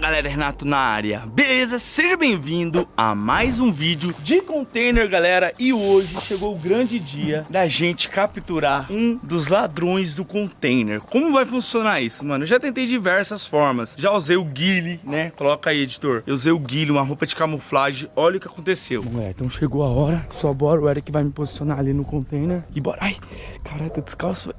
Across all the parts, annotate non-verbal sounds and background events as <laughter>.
galera, Renato na área, beleza? Seja bem-vindo a mais um vídeo de container, galera. E hoje chegou o grande dia da gente capturar um dos ladrões do container. Como vai funcionar isso, mano? Eu já tentei diversas formas. Já usei o guile, né? Coloca aí, editor. Eu usei o guile, uma roupa de camuflagem. Olha o que aconteceu. Bom, é, então chegou a hora. Só bora, o Eric vai me posicionar ali no container. E bora, ai, caralho, tô descalço,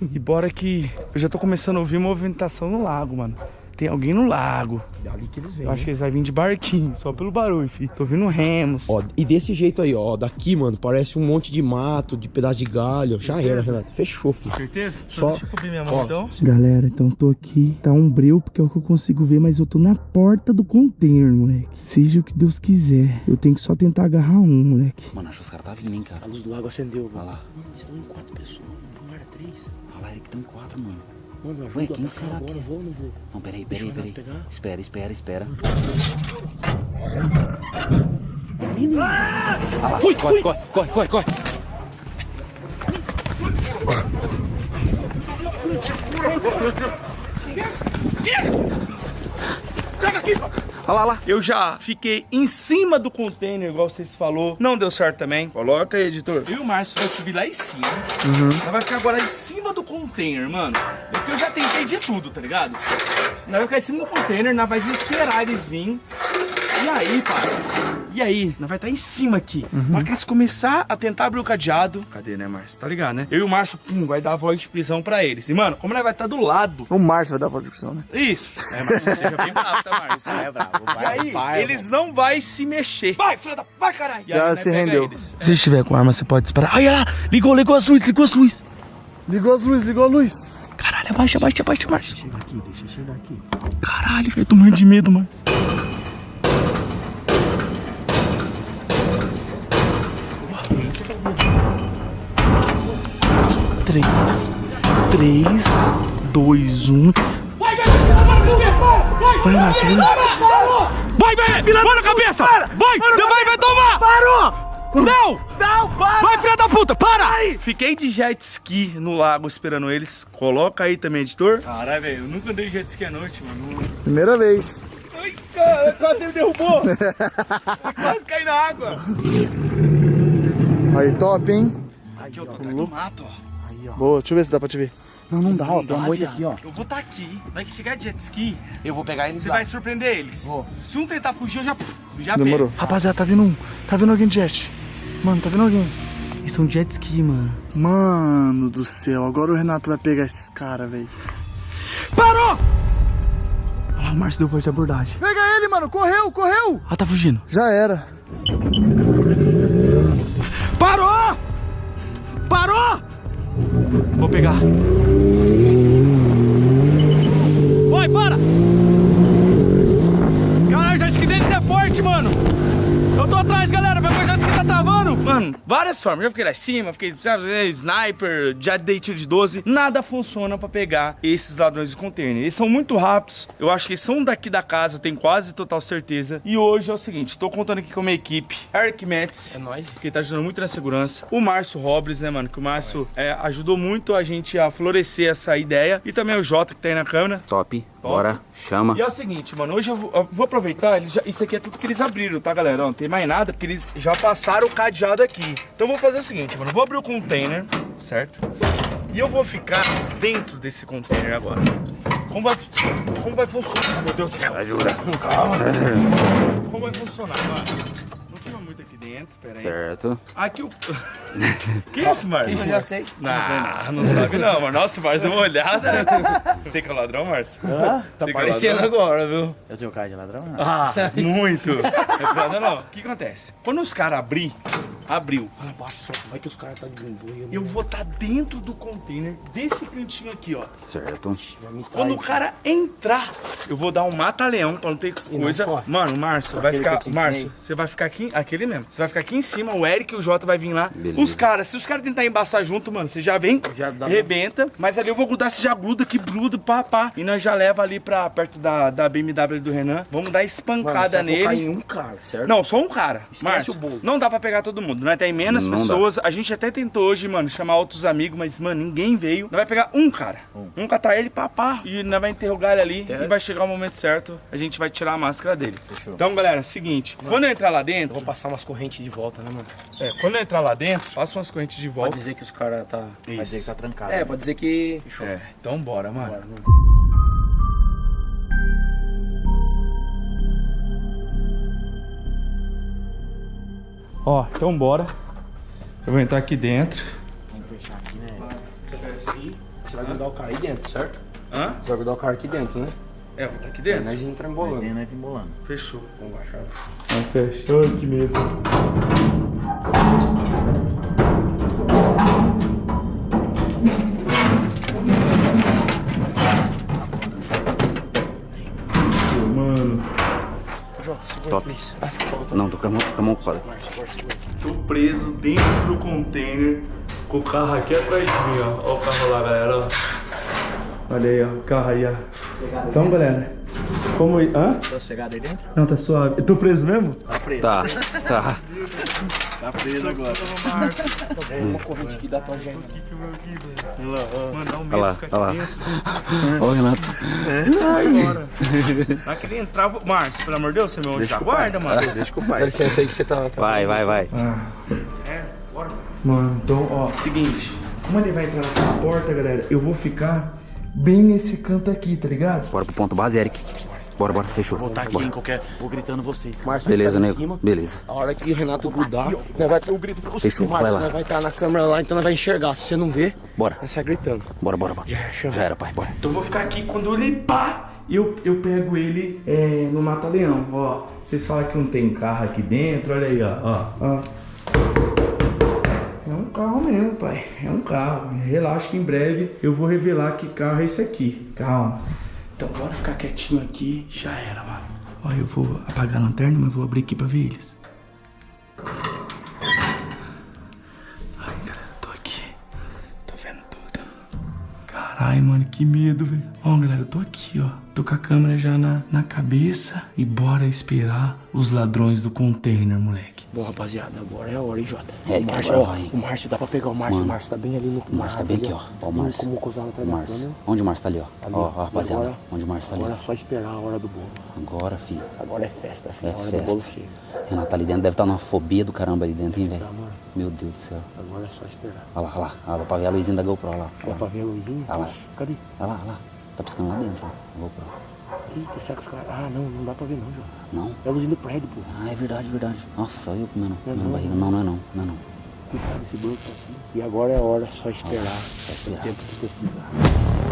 e bora que eu já tô começando a ouvir movimentação no lago, mano. Tem alguém no lago. É ali que eles vêm. Eu acho que eles vão vir de barquinho, só pelo barulho, filho. Tô ouvindo remos. Ó, e desse jeito aí, ó, daqui, mano, parece um monte de mato, de pedaço de galho. Já era, Renato. Fechou, filho. Certeza? Só- Deixa eu cobrir minha mão, ó. então. Galera, então tô aqui. Tá um breu porque é o que eu consigo ver, mas eu tô na porta do container, moleque. Seja o que Deus quiser. Eu tenho que só tentar agarrar um, moleque. Mano, acho que os caras tá vindo, hein, cara. A luz do lago acendeu, Olha mano. lá. Mano, eles estão em quatro pessoas, não era três. Olha lá, Eric, tem quatro, mano. Mano, ajuda Ué, quem atacar será agora, que é? vou ou não vou? Não, peraí, peraí, peraí. Pegar. Espera, espera, espera. Ah lá, corre, corre, corre, corre, corre. Olha lá, lá. Eu já fiquei em cima do container, igual vocês falou. Não deu certo também. Coloca aí, editor. Eu e o Márcio vai subir lá em cima. Nós vai ficar agora em cima do container, mano. É que eu já tentei de tudo, tá ligado? Nós vai ficar em cima do container, nós vai esperar eles virem. E aí, pai? E aí? Nós vai estar em cima aqui. Na hora que eles começar a tentar abrir o cadeado. Cadê, né, Márcio? Tá ligado, né? Eu e o Márcio, pum, vai dar a voz de prisão pra eles. E, mano, como nós vai estar do lado. O Márcio vai dar voz de prisão, né? Isso. É, Márcio, seja bem bravo, tá, Márcio? É bravo, E aí, eles não vai se mexer. Vai, filha da... Vai, caralho. Já aí, né, se rendeu. eles. Se estiver com arma, você pode disparar. Olha lá, ligou, ligou as luzes, ligou as luzes. Ligou as luzes, ligou a luz. Caralho, abaixa, abaixa, abaixa, Márcio. Chega aqui, deixa eu chegar aqui. Caralho, velho, tô morrendo de medo, Márcio. Três, três, dois, um. Vai, Renato, vem. Vai, velho! Para a cabeça! Vai! Vai, vai tomar! Parou! Não! Não, para! Vai, filha da puta, para! Fiquei de jet ski no lago esperando eles. Coloca aí também, editor. Caralho, velho, eu nunca andei de jet ski à noite, mano. Primeira vez. Ai, cara, quase me derrubou! <laughs> Quase caí na água! Aí, top, hein? Aqui, ó, tô atrás do mato, ó. Boa, deixa eu ver se dá pra te ver. Não, não dá, ó. Tem uma moita aqui, ó. Eu vou estar aqui. Vai que chegar de jet ski, Eu vou pegar eles você lá. vai surpreender eles. Vou. Se um tentar fugir, eu já, já Demorou. pego. Rapaziada, tá vindo um. Tá vindo alguém de jet. Mano, tá vindo alguém. Eles são jet ski, mano. Mano do céu, agora o Renato vai pegar esses caras, velho. Parou! Olha lá, o Márcio deu voz de abordagem. Pega ele, mano. Correu, correu. Ah, tá fugindo. Já era. Vou pegar. Vai, para! Caralho, já que deles é forte, mano. Eu tô atrás, galera. Várias formas. Já fiquei lá em cima, fiquei sabe, é, sniper, já dei tiro de 12. Nada funciona pra pegar esses ladrões de container. Eles são muito rápidos. Eu acho que eles são daqui da casa, tenho quase total certeza. E hoje é o seguinte, tô contando aqui com a minha equipe. Eric Metz, É nóis. que tá ajudando muito na segurança. O Márcio Robles, né, mano? Que o Márcio é, ajudou muito a gente a florescer essa ideia. E também o Jota, que tá aí na câmera. Top, bora, chama. E é o seguinte, mano, hoje eu vou, eu vou aproveitar, já- isso aqui é tudo que eles abriram, tá, galera? Não tem mais nada, porque eles já passaram o cadeado aqui. Então eu vou fazer o seguinte, mano, eu vou abrir o container, certo? E eu vou ficar dentro desse container agora. Como vai, como vai funcionar? Meu Deus do céu. Ajuda. Calma. <laughs> Como vai funcionar, mano? Dentro, pera aí. Certo. Aqui o... <laughs> que isso, Márcio? Eu já sei. Não, não sabe não, mano. Nossa, Márcio, deu uma olhada. <laughs> Você que é o ladrão, Márcio? Tá Você que é ladrão? agora, viu? Eu tenho cara de ladrão, não. Ah, muito. É piada não. O que acontece? Quando os caras abrir, abriu. Fala, nossa, vai que os caras tá de boia. Eu vou estar dentro do container desse cantinho aqui, ó. Certo. Quando o cara entrar, eu vou dar um mata-leão pra não ter coisa. corre. Mano, Márcio, vai ficar. Márcio, você vai ficar aqui. Aquele mesmo. Você vai ficar aqui em cima, o Eric e o Jota vai vir lá. Beleza. Os caras, se os caras tentarem embaçar junto, mano, você já vem, Já dá- rebenta. Mas ali eu vou grudar, você já gruda, que gruda, pá, pá. E nós já leva ali pra perto da, da BMW do Renan. Vamos dar espancada Mano, nele. em um cara, certo? Não, só um cara. Esquece Márcio, o bolo. Não dá pra pegar todo mundo. nós tem menos Não dá. pessoas. A gente até tentou hoje, mano, chamar outros amigos, mas, mano, ninguém veio. Nós vai pegar um cara. Um catar ele, papá. E nós vai interrogar ele ali. E vai chegar o momento certo, a gente vai tirar a máscara dele. Então, galera, seguinte. Quando eu entrar lá dentro. Vou passar umas correntes de volta, né, mano? É, quando eu entrar lá dentro, faça umas correntes de Pode volta. dizer que os caras tá... Vai dizer que tá trancado. É, pode dizer que... É, então bora, mano. Bora, mano. Ó, então bora. Eu vou entrar aqui dentro. Vamos fechar aqui, né? Você vai grudar o cara aí dentro, certo? Hã? Você vai grudar o cara aqui dentro, né? É, eu vou estar aqui É, dentro. nós entra embolando. Desenho, né? Embolando. Fechou. Vamos baixar. fechou, que medo. Mano, João, segura, Top. please. Ah, tá Não, tô com a mão, com a mão segura. tô preso dentro do container com o carro aqui atrás de mim, ó. Ó o carro lá, galera, ó. Olha aí, ó, o carro aí, ó. Então, galera, como... Hã? Tá sossegado aí dentro? Não, tá suave. Eu tô preso mesmo? Tá preso. Tá, tá. Tá preso agora. Uma corrente que dá pra gente. Mano, dá um Olha medo lá, ficar olha lá. aqui dentro. Ó, Renato. Vai embora. Vai querer entrar... vou- Márcio, pelo amor de Deus, você é meu anjo da guarda, mano. Deixa com o Dá pai. licença aí que você tá... tá Vai, vai, vai. É, bora. Mano, então, ó, seguinte. Como ele vai entrar naquela porta, galera, eu vou ficar bem nesse canto aqui, tá ligado? Bora pro ponto base, Eric. Bora, bora, fechou. Vou estar aqui Bora. em qualquer. Vou gritando vocês. Márcio, Beleza, tá em nego. cima. Beleza. A hora que o Renato grudar, nós vai ter o grito pra você. Fechou, vai lá. Nós vai estar na câmera lá, então nós vai enxergar. Se você não ver, Bora. nós sai gritando. Bora, bora, bora. Já era. Já era, pai. Bora. Então eu vou ficar aqui quando ele pá, eu, eu pego ele é, no Mata-Leão. Ó, vocês falam que não tem carro aqui dentro, olha aí, ó. ó, ó. Mesmo, pai. É um carro. Relaxa que em breve eu vou revelar que carro é esse aqui. Calma. Então bora ficar quietinho aqui. Já era, mano. Ó, eu vou apagar a lanterna, mas vou abrir aqui pra ver eles. Ai, galera, tô aqui. Tô vendo tudo. Caralho, mano, que medo, velho. Ó, galera, eu tô aqui, ó. Tô com a câmera já na, na cabeça. E bora esperar os ladrões do container, moleque. Bom, rapaziada, agora é a hora, hein, Jota? É, o Márcio, ó, vai, hein? o Márcio dá pra pegar o Márcio. Mano. O Márcio tá bem ali no O Márcio tá bem aqui, ó. Ó, o Márcio. Como O da Márcio. câmera. Onde o Márcio tá ali, ó? Ali. Ó, ó, rapaziada. Agora- Onde o Márcio tá ali. Agora é só esperar a hora do bolo. Agora, filho. Agora é festa, filho. É a hora festa. do bolo chega. Renato tá ali dentro. Deve estar numa fobia do caramba ali dentro, hein, velho? Tá, mano. Meu Deus do céu. Agora é só esperar. Olha lá, olha lá. Olha lá, pra ver a luzinha da GoPro, olha lá. Dá pra ver a luzinha? Ah lá. Cadê? Olha lá, olha lá. Tá piscando lá dentro, ó. a GoPro. Eita, será que os caras... Ah, não, não dá pra ver não, Jota. Não? É a luzinha do prédio, pô. Ah, é verdade, verdade. Nossa, eu comendo, Não é comendo não, barriga. Não, não é não. Não é não. Cuidado, esse bloco tá aqui. E agora é a hora, só esperar. esperar. O tempo que precisar.